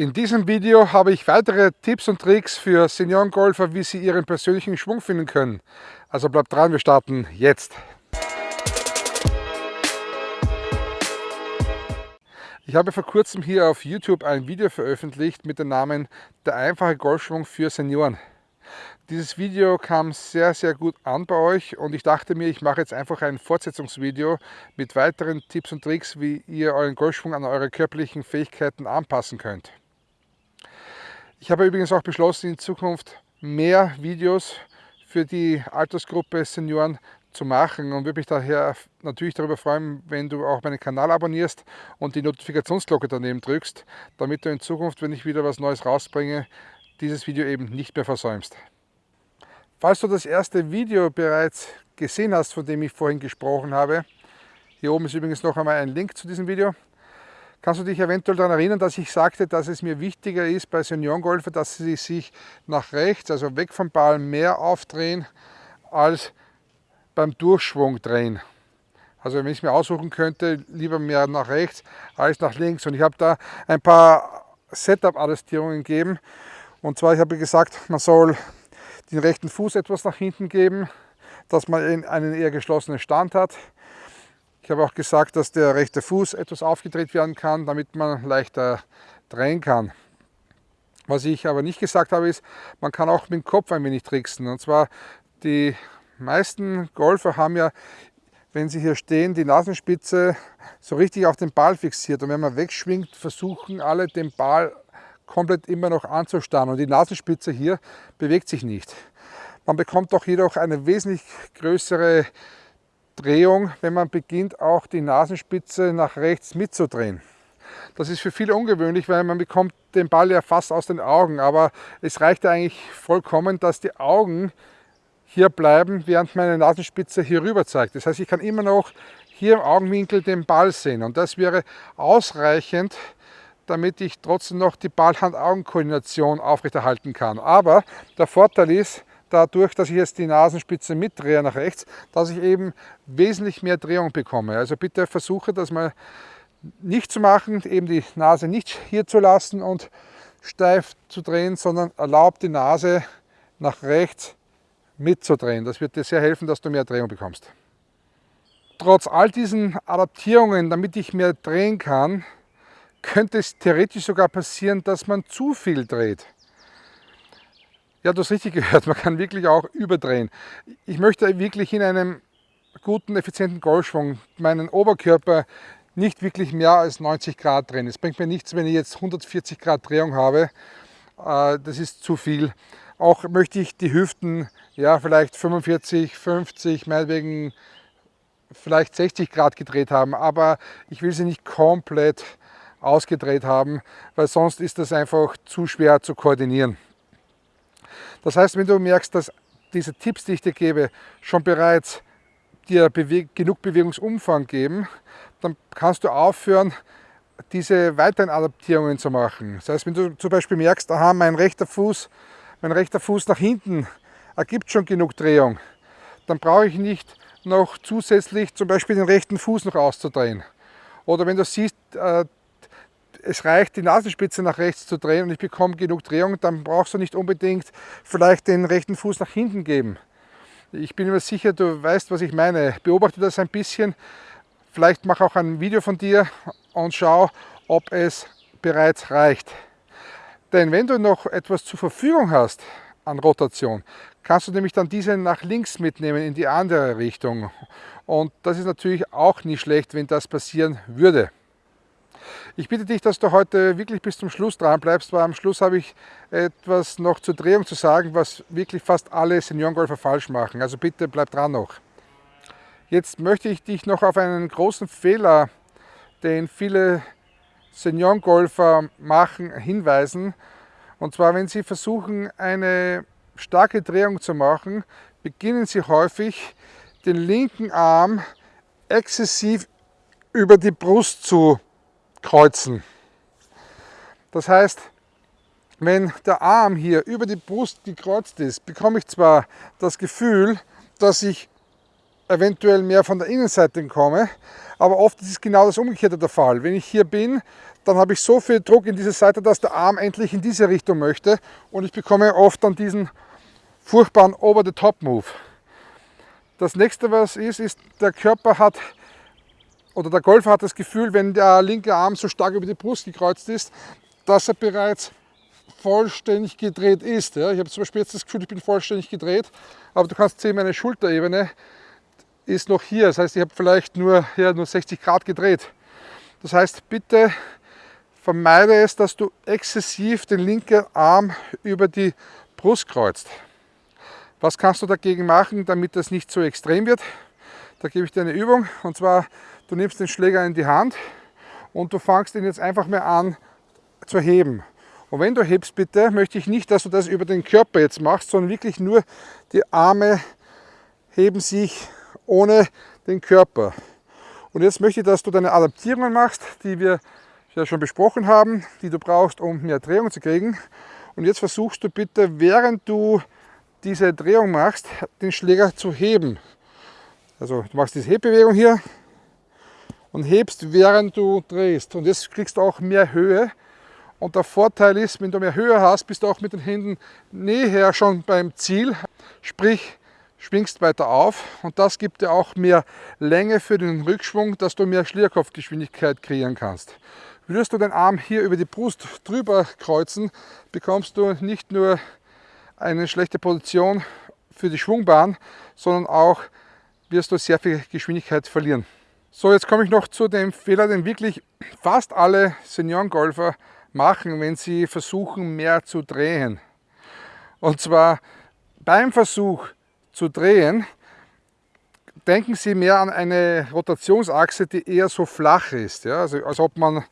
In diesem Video habe ich weitere Tipps und Tricks für Seniorengolfer, wie sie ihren persönlichen Schwung finden können. Also bleibt dran, wir starten jetzt. Ich habe vor kurzem hier auf YouTube ein Video veröffentlicht mit dem Namen Der einfache Golfschwung für Senioren. Dieses Video kam sehr, sehr gut an bei euch und ich dachte mir, ich mache jetzt einfach ein Fortsetzungsvideo mit weiteren Tipps und Tricks, wie ihr euren Golfschwung an eure körperlichen Fähigkeiten anpassen könnt. Ich habe übrigens auch beschlossen, in Zukunft mehr Videos für die Altersgruppe Senioren zu machen und würde mich daher natürlich darüber freuen, wenn du auch meinen Kanal abonnierst und die Notifikationsglocke daneben drückst, damit du in Zukunft, wenn ich wieder was Neues rausbringe, dieses Video eben nicht mehr versäumst. Falls du das erste Video bereits gesehen hast, von dem ich vorhin gesprochen habe, hier oben ist übrigens noch einmal ein Link zu diesem Video, Kannst du dich eventuell daran erinnern, dass ich sagte, dass es mir wichtiger ist bei Seniorengolfer, dass sie sich nach rechts, also weg vom Ball, mehr aufdrehen, als beim Durchschwung drehen. Also wenn ich es mir aussuchen könnte, lieber mehr nach rechts als nach links. Und ich habe da ein paar Setup-Adjustierungen gegeben. Und zwar, ich habe gesagt, man soll den rechten Fuß etwas nach hinten geben, dass man einen eher geschlossenen Stand hat. Ich habe auch gesagt, dass der rechte Fuß etwas aufgedreht werden kann, damit man leichter drehen kann. Was ich aber nicht gesagt habe, ist, man kann auch mit dem Kopf ein wenig tricksen. Und zwar, die meisten Golfer haben ja, wenn sie hier stehen, die Nasenspitze so richtig auf den Ball fixiert. Und wenn man wegschwingt, versuchen alle den Ball komplett immer noch anzustarren. Und die Nasenspitze hier bewegt sich nicht. Man bekommt doch jedoch eine wesentlich größere Drehung, wenn man beginnt, auch die Nasenspitze nach rechts mitzudrehen. Das ist für viele ungewöhnlich, weil man bekommt den Ball ja fast aus den Augen, aber es reicht eigentlich vollkommen, dass die Augen hier bleiben, während meine Nasenspitze hier rüber zeigt. Das heißt, ich kann immer noch hier im Augenwinkel den Ball sehen und das wäre ausreichend, damit ich trotzdem noch die Ball-Hand-Augen-Koordination aufrechterhalten kann. Aber der Vorteil ist, dadurch, dass ich jetzt die Nasenspitze mitdrehe nach rechts, dass ich eben wesentlich mehr Drehung bekomme. Also bitte versuche das mal nicht zu machen, eben die Nase nicht hier zu lassen und steif zu drehen, sondern erlaubt die Nase nach rechts mitzudrehen. Das wird dir sehr helfen, dass du mehr Drehung bekommst. Trotz all diesen Adaptierungen, damit ich mehr drehen kann, könnte es theoretisch sogar passieren, dass man zu viel dreht. Ja, du hast richtig gehört, man kann wirklich auch überdrehen. Ich möchte wirklich in einem guten, effizienten Golfschwung meinen Oberkörper nicht wirklich mehr als 90 Grad drehen. Es bringt mir nichts, wenn ich jetzt 140 Grad Drehung habe. Äh, das ist zu viel. Auch möchte ich die Hüften ja vielleicht 45, 50, meinetwegen vielleicht 60 Grad gedreht haben, aber ich will sie nicht komplett ausgedreht haben, weil sonst ist das einfach zu schwer zu koordinieren. Das heißt, wenn du merkst, dass diese Tipps, die ich dir gebe, schon bereits dir Bewe genug Bewegungsumfang geben, dann kannst du aufhören, diese weiteren Adaptierungen zu machen. Das heißt, wenn du zum Beispiel merkst, aha, mein rechter Fuß, mein rechter Fuß nach hinten ergibt schon genug Drehung, dann brauche ich nicht noch zusätzlich zum Beispiel den rechten Fuß noch auszudrehen. Oder wenn du siehst, äh, es reicht, die Nasenspitze nach rechts zu drehen und ich bekomme genug Drehung, dann brauchst du nicht unbedingt vielleicht den rechten Fuß nach hinten geben. Ich bin mir sicher, du weißt, was ich meine. Beobachte das ein bisschen. Vielleicht mach auch ein Video von dir und schau, ob es bereits reicht. Denn wenn du noch etwas zur Verfügung hast an Rotation, kannst du nämlich dann diese nach links mitnehmen in die andere Richtung. Und das ist natürlich auch nicht schlecht, wenn das passieren würde. Ich bitte dich, dass du heute wirklich bis zum Schluss dran bleibst, weil am Schluss habe ich etwas noch zur Drehung zu sagen, was wirklich fast alle Seniorengolfer falsch machen. Also bitte bleib dran noch. Jetzt möchte ich dich noch auf einen großen Fehler, den viele Seniorengolfer machen, hinweisen. Und zwar, wenn sie versuchen, eine starke Drehung zu machen, beginnen sie häufig, den linken Arm exzessiv über die Brust zu kreuzen. Das heißt, wenn der Arm hier über die Brust gekreuzt ist, bekomme ich zwar das Gefühl, dass ich eventuell mehr von der Innenseite komme, aber oft ist es genau das Umgekehrte der Fall. Wenn ich hier bin, dann habe ich so viel Druck in diese Seite, dass der Arm endlich in diese Richtung möchte und ich bekomme oft dann diesen furchtbaren Over-the-Top-Move. Das nächste, was ist, ist, der Körper hat oder der Golfer hat das Gefühl, wenn der linke Arm so stark über die Brust gekreuzt ist, dass er bereits vollständig gedreht ist. Ja, ich habe zum Beispiel jetzt das Gefühl, ich bin vollständig gedreht, aber du kannst sehen, meine Schulterebene ist noch hier. Das heißt, ich habe vielleicht nur, ja, nur 60 Grad gedreht. Das heißt, bitte vermeide es, dass du exzessiv den linken Arm über die Brust kreuzt. Was kannst du dagegen machen, damit das nicht so extrem wird? Da gebe ich dir eine Übung und zwar, du nimmst den Schläger in die Hand und du fangst ihn jetzt einfach mehr an zu heben. Und wenn du hebst, bitte, möchte ich nicht, dass du das über den Körper jetzt machst, sondern wirklich nur die Arme heben sich ohne den Körper. Und jetzt möchte ich, dass du deine Adaptierungen machst, die wir ja schon besprochen haben, die du brauchst, um mehr Drehung zu kriegen. Und jetzt versuchst du bitte, während du diese Drehung machst, den Schläger zu heben. Also du machst diese Hebbewegung hier und hebst, während du drehst. Und jetzt kriegst du auch mehr Höhe und der Vorteil ist, wenn du mehr Höhe hast, bist du auch mit den Händen näher schon beim Ziel. Sprich, schwingst weiter auf und das gibt dir auch mehr Länge für den Rückschwung, dass du mehr Schlierkopfgeschwindigkeit kreieren kannst. Würdest du den Arm hier über die Brust drüber kreuzen, bekommst du nicht nur eine schlechte Position für die Schwungbahn, sondern auch wirst du sehr viel Geschwindigkeit verlieren. So, jetzt komme ich noch zu dem Fehler, den wirklich fast alle Seniorengolfer machen, wenn sie versuchen, mehr zu drehen. Und zwar beim Versuch zu drehen, denken Sie mehr an eine Rotationsachse, die eher so flach ist, ja? also als ob man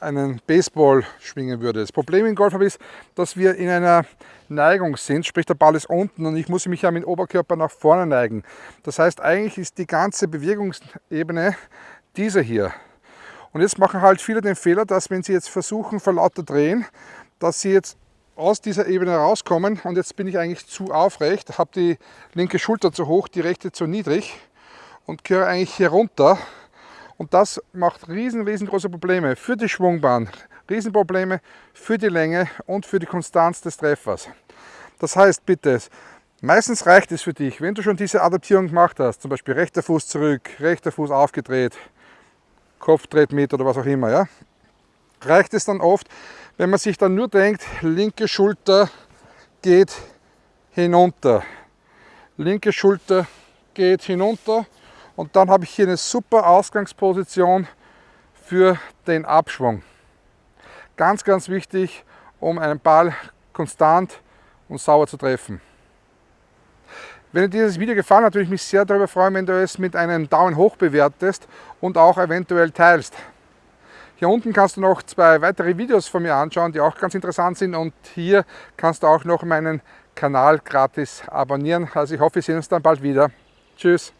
einen Baseball schwingen würde. Das Problem im Golf ist, dass wir in einer Neigung sind, sprich der Ball ist unten und ich muss mich ja mit dem Oberkörper nach vorne neigen. Das heißt, eigentlich ist die ganze Bewegungsebene diese hier. Und jetzt machen halt viele den Fehler, dass wenn sie jetzt versuchen, vor lauter drehen, dass sie jetzt aus dieser Ebene rauskommen und jetzt bin ich eigentlich zu aufrecht, habe die linke Schulter zu hoch, die rechte zu niedrig und gehöre eigentlich hier runter. Und das macht riesen, riesengroße Probleme für die Schwungbahn, Riesenprobleme für die Länge und für die Konstanz des Treffers. Das heißt bitte, meistens reicht es für dich, wenn du schon diese Adaptierung gemacht hast, zum Beispiel rechter Fuß zurück, rechter Fuß aufgedreht, Kopf dreht mit oder was auch immer, ja, reicht es dann oft, wenn man sich dann nur denkt, linke Schulter geht hinunter, linke Schulter geht hinunter und dann habe ich hier eine super Ausgangsposition für den Abschwung. Ganz, ganz wichtig, um einen Ball konstant und sauber zu treffen. Wenn dir dieses Video gefallen hat, würde ich mich sehr darüber freuen, wenn du es mit einem Daumen hoch bewertest und auch eventuell teilst. Hier unten kannst du noch zwei weitere Videos von mir anschauen, die auch ganz interessant sind und hier kannst du auch noch meinen Kanal gratis abonnieren. Also ich hoffe, wir sehen uns dann bald wieder. Tschüss!